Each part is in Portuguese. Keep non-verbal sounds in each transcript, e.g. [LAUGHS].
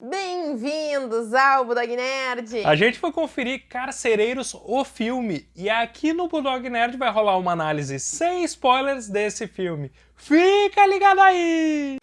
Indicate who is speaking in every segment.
Speaker 1: Bem-vindos ao Budog Nerd!
Speaker 2: A gente foi conferir Carcereiros, o filme, e aqui no Budog Nerd vai rolar uma análise sem spoilers desse filme. Fica ligado aí!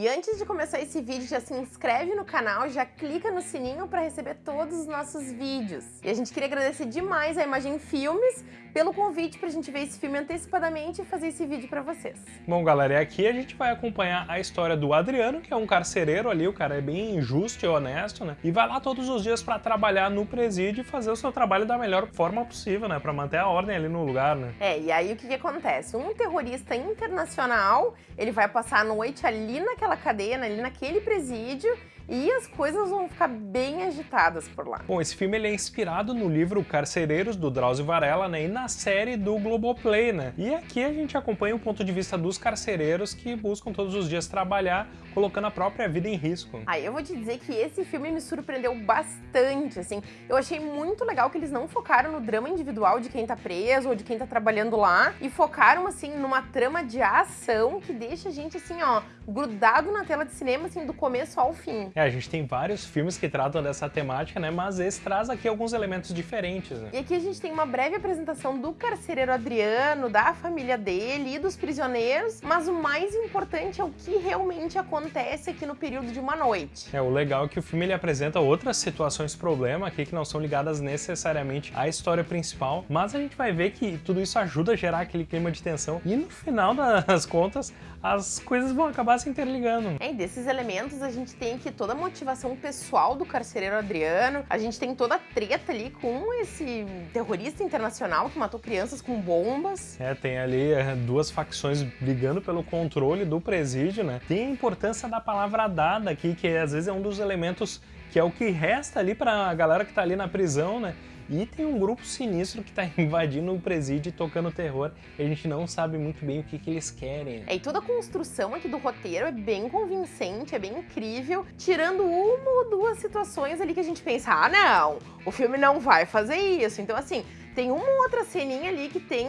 Speaker 1: E antes de começar esse vídeo, já se inscreve no canal, já clica no sininho para receber todos os nossos vídeos. E a gente queria agradecer demais a Imagem Filmes pelo convite para a gente ver esse filme antecipadamente e fazer esse vídeo para vocês.
Speaker 2: Bom, galera, e aqui a gente vai acompanhar a história do Adriano, que é um carcereiro ali, o cara é bem justo e honesto, né? E vai lá todos os dias para trabalhar no presídio e fazer o seu trabalho da melhor forma possível, né? Para manter a ordem ali no lugar, né?
Speaker 1: É, e aí o que, que acontece? Um terrorista internacional, ele vai passar a noite ali naquela cadeia, ali naquele presídio, e as coisas vão ficar bem agitadas por lá.
Speaker 2: Bom, esse filme ele é inspirado no livro Carcereiros, do Drauzio Varela, né, e na série do Globoplay, né? E aqui a gente acompanha o ponto de vista dos carcereiros que buscam todos os dias trabalhar, colocando a própria vida em risco.
Speaker 1: Aí eu vou te dizer que esse filme me surpreendeu bastante, assim. Eu achei muito legal que eles não focaram no drama individual de quem tá preso ou de quem tá trabalhando lá, e focaram, assim, numa trama de ação que deixa a gente, assim, ó, grudado na tela de cinema, assim, do começo ao fim.
Speaker 2: É, a gente tem vários filmes que tratam dessa temática, né? Mas esse traz aqui alguns elementos diferentes, né?
Speaker 1: E aqui a gente tem uma breve apresentação do carcereiro Adriano, da família dele e dos prisioneiros, mas o mais importante é o que realmente acontece aqui no período de uma noite.
Speaker 2: É, o legal é que o filme ele apresenta outras situações problema aqui que não são ligadas necessariamente à história principal, mas a gente vai ver que tudo isso ajuda a gerar aquele clima de tensão e no final [LAUGHS] das contas as coisas vão acabar se interligando.
Speaker 1: É, e desses elementos a gente tem aqui toda a motivação pessoal do carcereiro Adriano, a gente tem toda a treta ali com esse terrorista internacional que matou crianças com bombas.
Speaker 2: É, tem ali é, duas facções brigando pelo controle do presídio, né? Tem a importância da palavra dada aqui, que às vezes é um dos elementos que é o que resta ali para a galera que tá ali na prisão, né? E tem um grupo sinistro que tá [LAUGHS] invadindo o presídio e tocando terror. E a gente não sabe muito bem o que, que eles querem.
Speaker 1: É, e toda a construção aqui do roteiro é bem convincente, é bem incrível, tirando uma ou duas situações ali que a gente pensa, ah não, o filme não vai fazer isso. Então assim, tem uma outra ceninha ali que tem,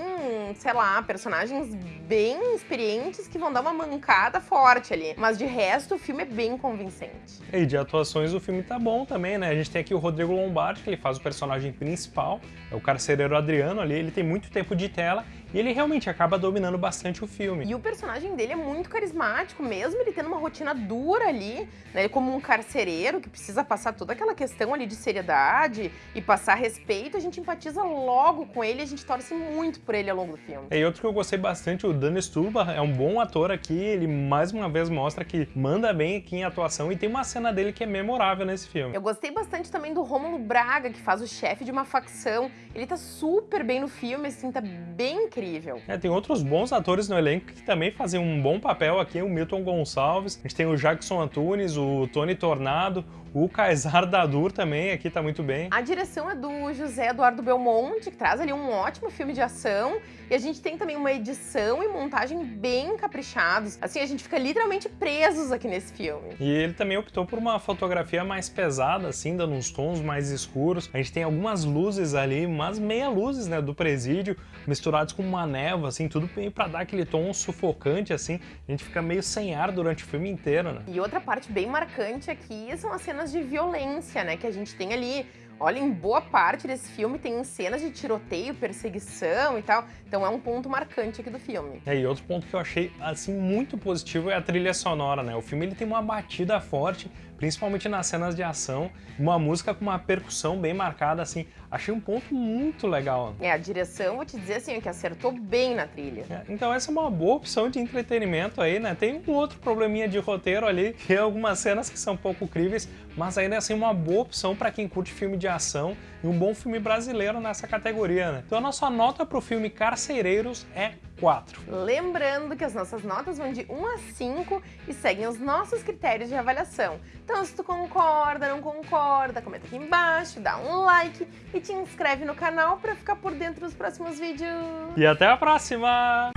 Speaker 1: sei lá, personagens bem experientes que vão dar uma mancada forte ali. Mas de resto, o filme é bem convincente.
Speaker 2: E de atuações, o filme tá bom também, né? A gente tem aqui o Rodrigo Lombardi, que ele faz o personagem principal, é o carcereiro Adriano ali, ele tem muito tempo de tela e ele realmente acaba dominando bastante o filme.
Speaker 1: E o personagem dele é muito carismático, mesmo ele tendo uma rotina dura ali, né? Ele como um carcereiro que precisa passar toda aquela questão ali de seriedade e passar respeito, a gente empatiza logo com ele a gente torce muito por ele ao longo do filme.
Speaker 2: E outro que eu gostei bastante, o Dan Sturba, é um bom ator aqui, ele mais uma vez mostra que manda bem aqui em atuação e tem uma cena dele que é memorável nesse filme.
Speaker 1: Eu gostei bastante também do Rômulo Braga, que faz o chefe de uma facção. Ele tá super bem no filme, assim, tá bem incrível incrível.
Speaker 2: É, tem outros bons atores no elenco que também fazem um bom papel aqui, o Milton Gonçalves, a gente tem o Jackson Antunes, o Tony Tornado, o Kaysar Dadur também aqui tá muito bem.
Speaker 1: A direção é do José Eduardo Belmonte, que traz ali um ótimo filme de ação. E a gente tem também uma edição e montagem bem caprichados. Assim, a gente fica literalmente presos aqui nesse filme.
Speaker 2: E ele também optou por uma fotografia mais pesada, assim, dando uns tons mais escuros. A gente tem algumas luzes ali, umas meia luzes, né, do presídio, misturados com uma névoa, assim, tudo meio pra dar aquele tom sufocante, assim. A gente fica meio sem ar durante o filme inteiro, né?
Speaker 1: E outra parte bem marcante aqui são as cenas cenas de violência, né, que a gente tem ali. Olha, em boa parte desse filme tem cenas de tiroteio, perseguição e tal, então é um ponto marcante aqui do filme.
Speaker 2: É, e outro ponto que eu achei, assim, muito positivo é a trilha sonora, né? O filme ele tem uma batida forte, principalmente nas cenas de ação, uma música com uma percussão bem marcada, assim, achei um ponto muito legal.
Speaker 1: É, a direção, vou te dizer assim, que acertou bem na trilha.
Speaker 2: É, então essa é uma boa opção de entretenimento aí, né? Tem um outro probleminha de roteiro ali, que é algumas cenas que são pouco críveis, mas ainda assim uma boa opção para quem curte filme de ação e um bom filme brasileiro nessa categoria, né? Então a nossa nota para o filme Carcereiros é 4.
Speaker 1: Lembrando que as nossas notas vão de 1 a 5 e seguem os nossos critérios de avaliação. Então se tu concorda, não concorda, comenta aqui embaixo, dá um like e te inscreve no canal para ficar por dentro dos próximos vídeos.
Speaker 2: E até a próxima!